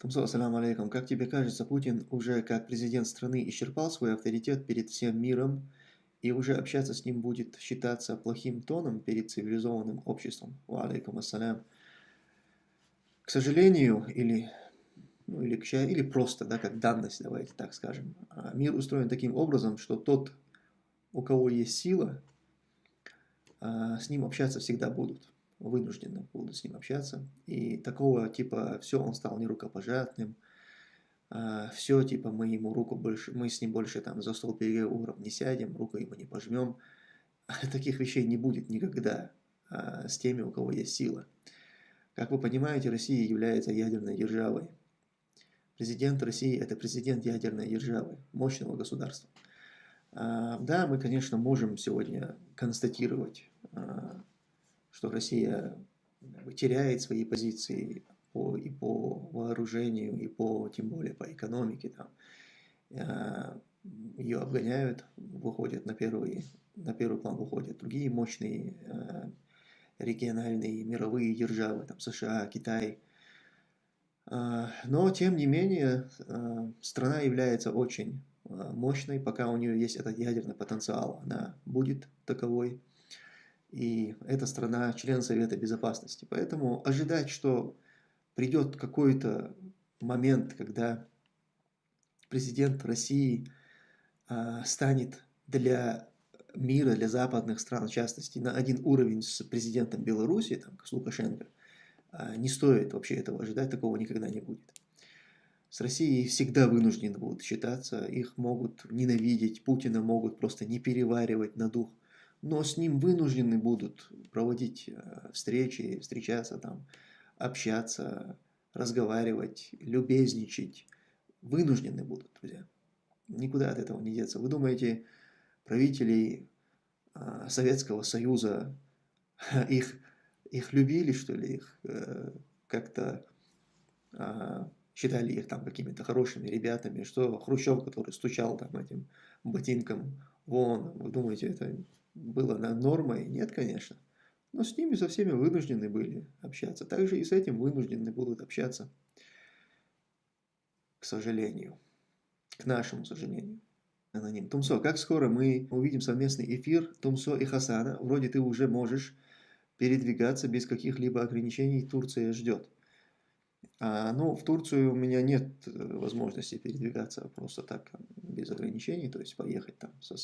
Тумсо, ассаламу алейкум. Как тебе кажется, Путин уже как президент страны исчерпал свой авторитет перед всем миром, и уже общаться с ним будет считаться плохим тоном перед цивилизованным обществом? Ва алейкум ассалям. К сожалению, или, ну, или, к, или просто, да, как данность, давайте так скажем, а, мир устроен таким образом, что тот, у кого есть сила, а, с ним общаться всегда будут вынужденно будут с ним общаться. И такого типа все, он стал нерукопожатным, а, все, типа мы ему руку больше, мы с ним больше там за стол переговоров не сядем, руку ему не пожмем. Таких вещей не будет никогда а, с теми, у кого есть сила. Как вы понимаете, Россия является ядерной державой. Президент России – это президент ядерной державы, мощного государства. А, да, мы, конечно, можем сегодня констатировать что Россия теряет свои позиции по, и по вооружению, и по, тем более по экономике. Там. А, Ее обгоняют, выходят на первый, на первый план выходят другие мощные а, региональные мировые державы, там США, Китай. Но, тем не менее, страна является очень мощной, пока у нее есть этот ядерный потенциал, она будет таковой и эта страна член Совета Безопасности. Поэтому ожидать, что придет какой-то момент, когда президент России э, станет для мира, для западных стран, в частности, на один уровень с президентом Беларуси, там, с Лукашенко, э, не стоит вообще этого ожидать, такого никогда не будет. С Россией всегда вынуждены будут считаться, их могут ненавидеть, Путина могут просто не переваривать на дух но с ним вынуждены будут проводить э, встречи, встречаться там, общаться, разговаривать, любезничать. Вынуждены будут, друзья. Никуда от этого не деться. Вы думаете, правителей э, Советского Союза, их, их любили, что ли, их э, как-то считали их там какими-то хорошими ребятами, что Хрущев, который стучал там этим ботинком вон, вы думаете, это было нормой? Нет, конечно. Но с ними со всеми вынуждены были общаться. Также и с этим вынуждены будут общаться. К сожалению. К нашему сожалению. Аноним. Тумсо, как скоро мы увидим совместный эфир Тумсо и Хасана? Вроде ты уже можешь передвигаться без каких-либо ограничений. Турция ждет. А, ну, в Турцию у меня нет э, возможности передвигаться просто так, без ограничений. То есть поехать там со,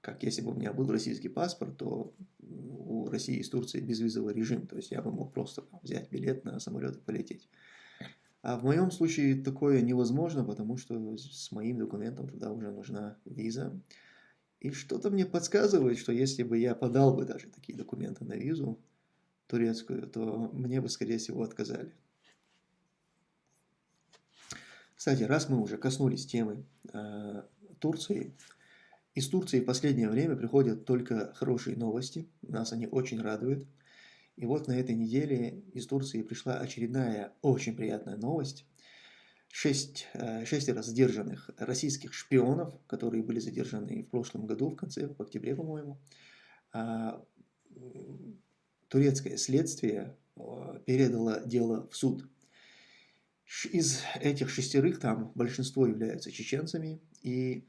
как если бы у меня был российский паспорт, то у России из Турции безвизовый режим, то есть я бы мог просто взять билет на самолет и полететь. А в моем случае такое невозможно, потому что с моим документом туда уже нужна виза. И что-то мне подсказывает, что если бы я подал бы даже такие документы на визу турецкую, то мне бы, скорее всего, отказали. Кстати, раз мы уже коснулись темы э, Турции, из Турции в последнее время приходят только хорошие новости, нас они очень радуют. И вот на этой неделе из Турции пришла очередная очень приятная новость. Шесть, э, шестеро задержанных российских шпионов, которые были задержаны в прошлом году, в конце, в октябре, по-моему, а, турецкое следствие э, передало дело в суд. Из этих шестерых там большинство являются чеченцами, и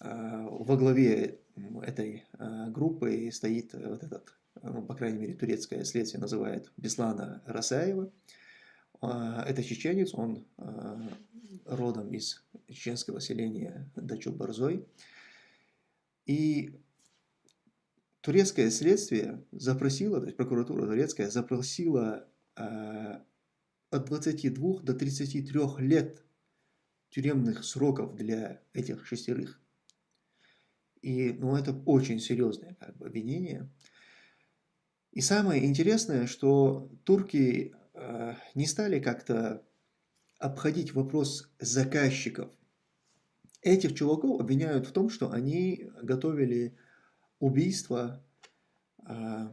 во главе этой а, группы стоит вот этот, ну, по крайней мере, турецкое следствие называет Беслана Расаева. А, это чеченец, он родом из чеченского селения Дачу-Барзой. И турецкое следствие запросило, то есть прокуратура турецкая запросила от 22 до 33 лет тюремных сроков для этих шестерых. И ну, это очень серьезное как бы, обвинение. И самое интересное, что турки э, не стали как-то обходить вопрос заказчиков. Этих чуваков обвиняют в том, что они готовили убийство э,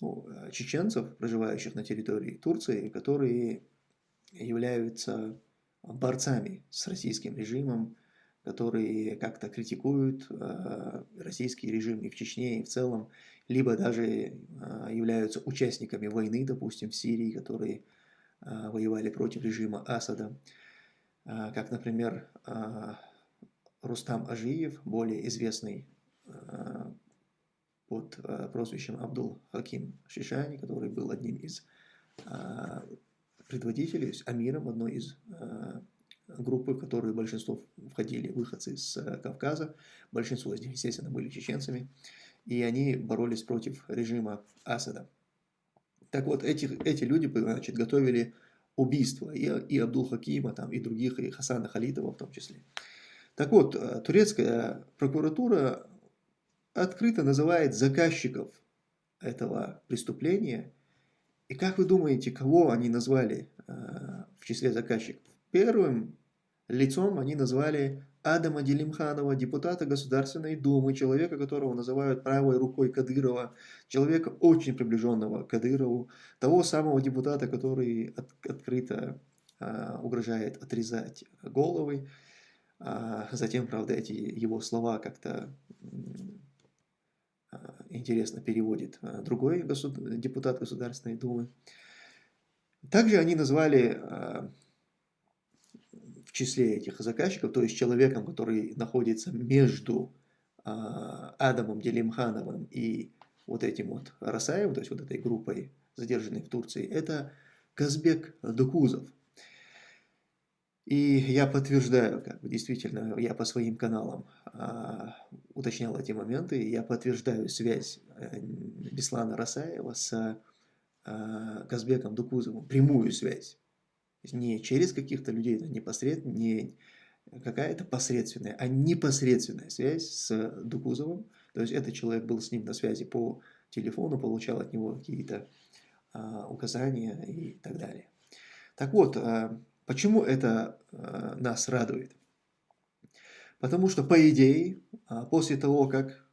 ну, чеченцев, проживающих на территории Турции, которые являются борцами с российским режимом, которые как-то критикуют э, российский режим и в Чечне, и в целом, либо даже э, являются участниками войны, допустим, в Сирии, которые воевали против режима Асада, как, например, Рустам Ажиев, более известный под прозвищем Абдул Хаким Шишани, который был одним из предводителей, амиром одной из группы, в которую большинство входили выходцы с Кавказа, большинство из них, естественно, были чеченцами, и они боролись против режима Асада. Так вот, эти, эти люди значит, готовили убийство и, и Абдул-Хакима, там, и других, и Хасана Халитова в том числе. Так вот, э, турецкая прокуратура открыто называет заказчиков этого преступления. И как вы думаете, кого они назвали э, в числе заказчиков? Первым лицом они назвали Адама Делимханова, депутата Государственной Думы, человека, которого называют правой рукой Кадырова, человека очень приближенного к Кадырову, того самого депутата, который от, открыто а, угрожает отрезать головы. А, затем, правда, эти его слова как-то а, интересно переводит а, другой госуд... депутат Государственной Думы. Также они назвали а, числе этих заказчиков, то есть человеком, который находится между а, Адамом Делимхановым и вот этим вот Расаевым, то есть вот этой группой, задержанной в Турции, это Казбек Дукузов. И я подтверждаю, как бы действительно, я по своим каналам а, уточнял эти моменты, я подтверждаю связь э, Беслана Расаева с а, Казбеком Дукузовым, прямую связь не через каких-то людей, непосредственно, не какая-то посредственная, а непосредственная связь с Дукузовым. То есть этот человек был с ним на связи по телефону, получал от него какие-то а, указания и так далее. Так вот, а, почему это а, нас радует? Потому что, по идее, а, после того, как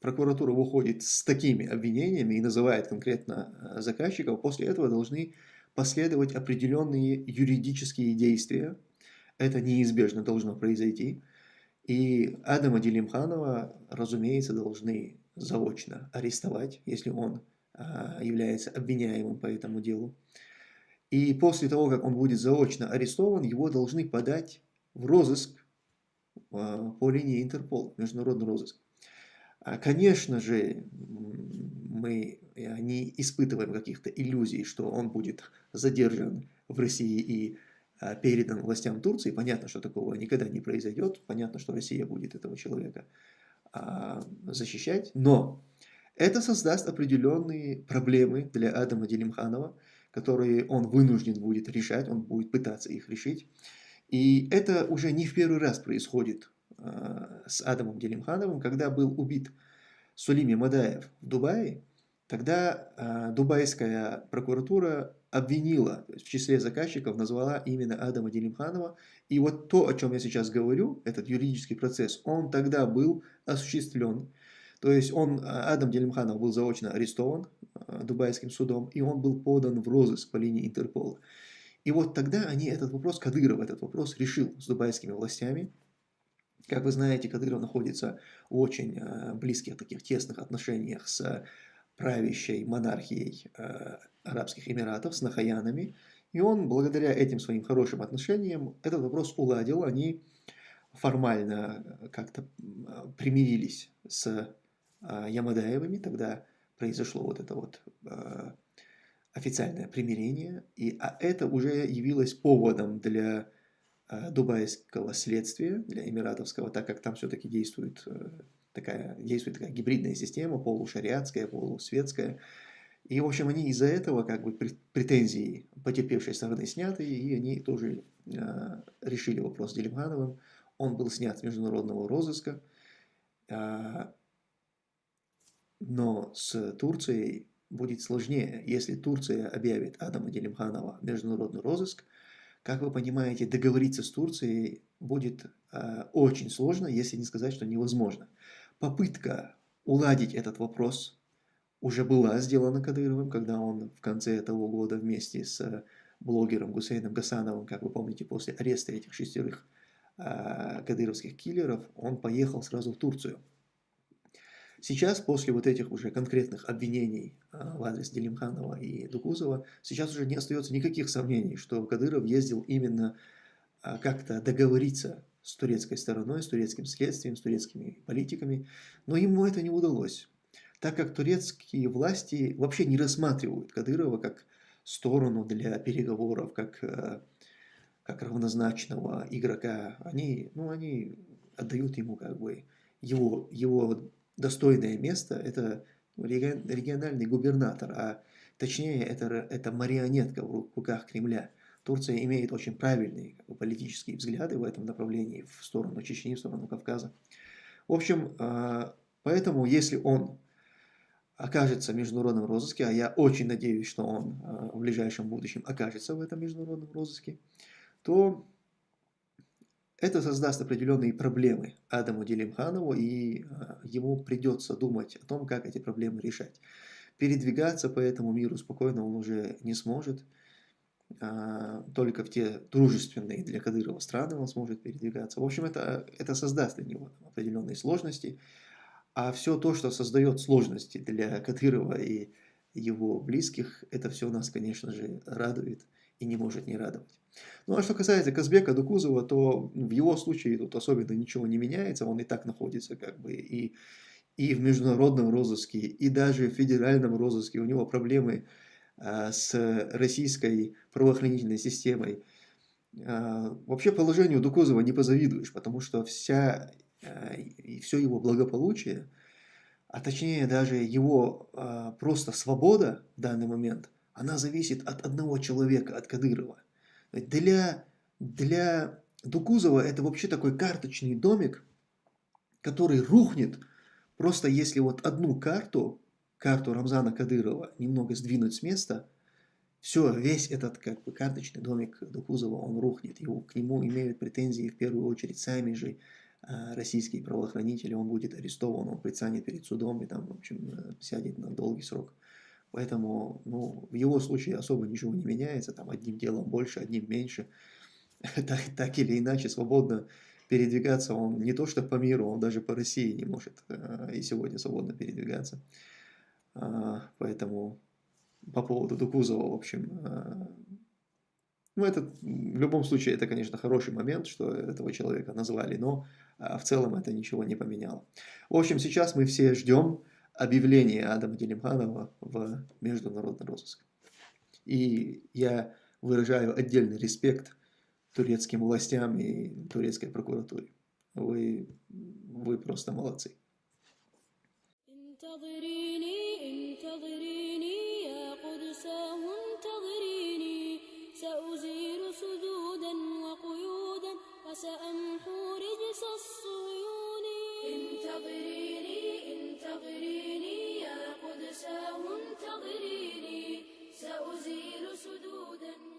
прокуратура выходит с такими обвинениями и называет конкретно а, заказчиков, после этого должны последовать определенные юридические действия. Это неизбежно должно произойти. И Адама Делимханова, разумеется, должны заочно арестовать, если он а, является обвиняемым по этому делу. И после того, как он будет заочно арестован, его должны подать в розыск а, по линии Интерпол, международный розыск. А, конечно же, мы не испытываем каких-то иллюзий, что он будет задержан в России и а, передан властям Турции. Понятно, что такого никогда не произойдет. Понятно, что Россия будет этого человека а, защищать. Но это создаст определенные проблемы для Адама Делимханова, которые он вынужден будет решать, он будет пытаться их решить. И это уже не в первый раз происходит с Адамом Делимхановым, когда был убит Сулими Мадаев в Дубае, тогда э, дубайская прокуратура обвинила, в числе заказчиков назвала именно Адама Делимханова. И вот то, о чем я сейчас говорю, этот юридический процесс, он тогда был осуществлен. То есть он, Адам Делимханов был заочно арестован э, дубайским судом, и он был подан в розыск по линии Интерпола. И вот тогда они этот вопрос, Кадыров этот вопрос решил с дубайскими властями, как вы знаете, Кадыров находится в очень э, близких таких тесных отношениях с правящей монархией э, Арабских Эмиратов, с Нахаянами. И он, благодаря этим своим хорошим отношениям, этот вопрос уладил. Они формально э, как-то примирились с Ямадаевыми. Тогда произошло вот это вот официальное примирение. И, а это уже явилось поводом для дубайского следствия, для эмиратовского, так как там все-таки действует э, такая, действует такая гибридная система, полушариатская, полусветская. И, в общем, они из-за этого как бы претензии потерпевшей стороны сняты, и они тоже э, решили вопрос с Делимхановым. Он был снят с международного розыска. Э, но с Турцией будет сложнее. Если Турция объявит Адама Делимханова международный розыск, как вы понимаете, договориться с Турцией будет э, очень сложно, если не сказать, что невозможно. Попытка уладить этот вопрос уже была сделана Кадыровым, когда он в конце того года вместе с блогером Гусейном Гасановым, как вы помните, после ареста этих шестерых э, кадыровских киллеров, он поехал сразу в Турцию. Сейчас, после вот этих уже конкретных обвинений а, в адрес Делимханова и Дукузова, сейчас уже не остается никаких сомнений, что Кадыров ездил именно а, как-то договориться с турецкой стороной, с турецким следствием, с турецкими политиками, но ему это не удалось, так как турецкие власти вообще не рассматривают Кадырова как сторону для переговоров, как, э, как равнозначного игрока. Они, ну, они отдают ему как бы его, его достойное место, это региональный губернатор, а точнее это, это марионетка в руках Кремля. Турция имеет очень правильные политические взгляды в этом направлении, в сторону Чечни, в сторону Кавказа. В общем, а, поэтому если он окажется в международном розыске, а я очень надеюсь, что он а, в ближайшем будущем окажется в этом международном розыске, то это создаст определенные проблемы Адаму Делимханову, и а, ему придется думать о том, как эти проблемы решать. Передвигаться по этому миру спокойно он уже не сможет, а, только в те дружественные для Кадырова страны он сможет передвигаться. В общем, это, это создаст для него определенные сложности. А все то, что создает сложности для Кадырова и его близких, это все нас, конечно же, радует и не может не радовать. Ну а что касается Казбека Дукузова, то в его случае тут особенно ничего не меняется, он и так находится как бы и, и в международном розыске, и даже в федеральном розыске, у него проблемы а, с российской правоохранительной системой. А, вообще положению Дукузова не позавидуешь, потому что вся, а, и все его благополучие, а точнее даже его просто свобода в данный момент, она зависит от одного человека, от Кадырова. Для, для Дукузова это вообще такой карточный домик, который рухнет, просто если вот одну карту карту Рамзана Кадырова немного сдвинуть с места, все, весь этот как бы карточный домик Дукузова, он рухнет. Его, к нему имеют претензии в первую очередь сами же э, российские правоохранители. Он будет арестован, он предстанет перед судом и там, в общем, э, сядет на долгий срок. Поэтому ну, в его случае особо ничего не меняется, там одним делом больше, одним меньше. так, так или иначе, свободно передвигаться он не то что по миру, он даже по России не может э, и сегодня свободно передвигаться. А, поэтому по поводу Дукузова, в общем, ну, это, в любом случае, это, конечно, хороший момент, что этого человека назвали, но а, в целом это ничего не поменяло. В общем, сейчас мы все ждем объявления Адама Делимханова в международный розыск. И я выражаю отдельный респект турецким властям и турецкой прокуратуре. Вы, вы просто молодцы. سأزيل فسأمحو رجس الصيون انتظريني انتظريني يا قدساه انتظريني. سأزيل سدودا.